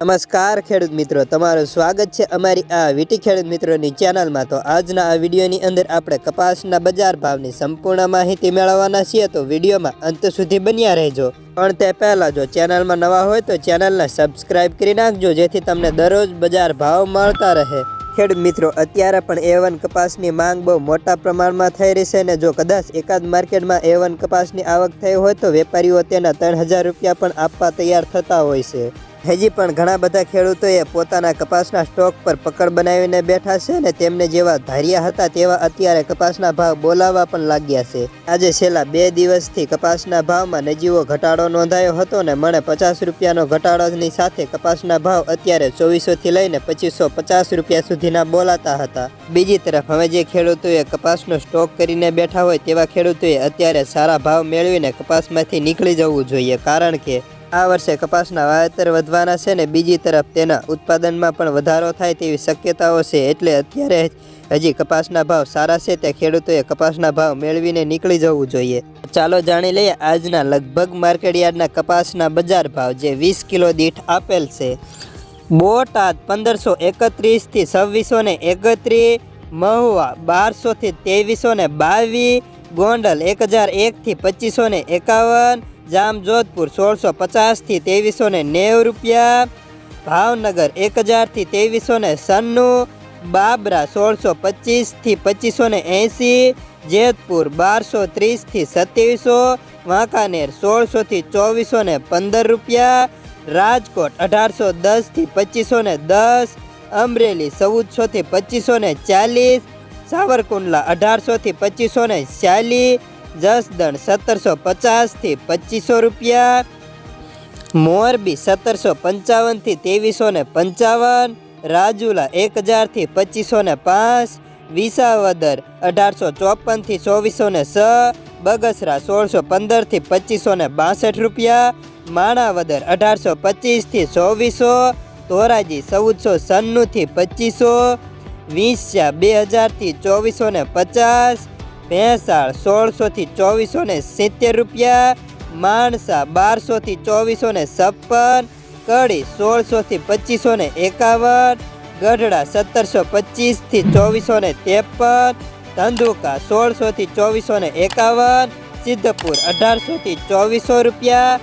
નમસ્કાર ખેડૂત મિત્રો, તમારું સ્વાગત છે અમારી આ વીટી ખેડૂત મિત્રોની ચેનલમાં. તો આજના આ વિડીયોની અંદર આપણે કપાસના બજાર ભાવની સંપૂર્ણ માહિતી મેળવવાના છીએ. તો વિડીયોમાં અંત સુધી બન્યા રહેજો. પણ તે પહેલાં જો ચેનલમાં નવા હોય તો ચેનલને સબસ્ક્રાઇબ કરી નાખજો, જેથી તમને દરરોજ બજાર ભાવ મળતા રહે. ખેડૂત મિત્રો, અત્યારે પણ એ વન કપાસની માંગ બહુ મોટા પ્રમાણમાં થઈ રહી છે ને જો કદાચ એકાદ માર્કેટમાં એ વન કપાસની આવક થઈ હોય તો વેપારીઓ તેના ત્રણ હજાર રૂપિયા પણ આપવા તૈયાર થતા હોય છે. હજી પણ ઘણા બધા ખેડૂતોએ પોતાના કપાસના સ્ટોક પર પકડ બનાવીને બેઠા છે ને તેમને જેવા ધાર્યા હતા તેવા અત્યારે કપાસના ભાવ બોલાવવા પણ લાગ્યા છે. આજે છેલ્લા બે દિવસથી કપાસના ભાવમાં નજીવો ઘટાડો નોંધાયો હતો ને મને પચાસ રૂપિયાનો ઘટાડોની સાથે કપાસના ભાવ અત્યારે ચોવીસોથી લઈને પચીસો પચાસ રૂપિયા સુધીના બોલાતા હતા. બીજી તરફ હવે જે ખેડૂતોએ કપાસનો સ્ટોક કરીને બેઠા હોય તેવા ખેડૂતોએ અત્યારે સારા ભાવ મેળવીને કપાસમાંથી નીકળી જવું જોઈએ કારણ કે આ વર્ષે કપાસના વાવેતર વધવાના છે ને બીજી તરફ તેના ઉત્પાદનમાં પણ વધારો થાય તેવી શક્યતાઓ છે એટલે અત્યારે હજી કપાસના ભાવ સારા છે તે ખેડૂતોએ કપાસના ભાવ મેળવીને નીકળી જવું જોઈએ. ચાલો જાણી લઈએ આજના લગભગ માર્કેટયાર્ડના કપાસના બજાર ભાવ જે વીસ કિલો દીઠ આપેલ છે. બોટાદ પંદરસો એકત્રીસથી છવ્વીસો ને એકત્રીસ, મહુવા બારસોથી ત્રેવીસો ને બાવીસ, ગોંડલ એક હજાર એકથી પચીસો ને એકાવન જામજોધપુર સોળસો પચાસથી ત્રેવીસો ને નેવું રૂપિયા, ભાવનગર એક હજારથી ત્રેવીસો ને સન્નું, બાબરા સોળસો પચીસથી પચીસો ને એંસી જેતપુર બારસો ત્રીસથી સત્યાવીસો, વાંકાનેર સોળસોથી ચોવીસો ને પંદર રૂપિયા, રાજકોટ અઢારસો દસથી પચીસો ને દસ, અમરેલી ચૌદસોથી પચીસો ને ચાલીસ, સાવરકુંડલા અઢારસોથી પચીસો ને ચાલીસ જસદણ સત્તરસો પચાસથી પચીસો રૂપિયા. મોરબી સત્તરસો પંચાવનથી ત્રેવીસો ને પંચાવન. રાજુલા એક હજારથી પચીસો ને પાંચ. વિસાવદર અઢારસો ચોપનથી ચોવીસો ને છ બગસરા સોળસો પંદરથી પચીસો ને બાસઠ રૂપિયા. માણાવદર અઢારસો પચીસથી ચોવીસો. ધોરાજી ચૌદસો સન્નુંથી પચીસો. વીસા બે હજારથી ચોવીસો ને પચાસ. ભેંસાળ સોળસોથી ચોવીસો ને સિત્તેર રૂપિયા માણસા બારસોથી ચોવીસો ને છપ્પન, કડી સોળસોથી પચીસો ને એકાવન, ગઢડા સત્તરસો પચીસથી ચોવીસો ને ત્રેપન, ધંધુકા સોળસોથી ચોવીસો ને એકાવન, સિદ્ધપુર અઢારસોથી ચોવીસો રૂપિયા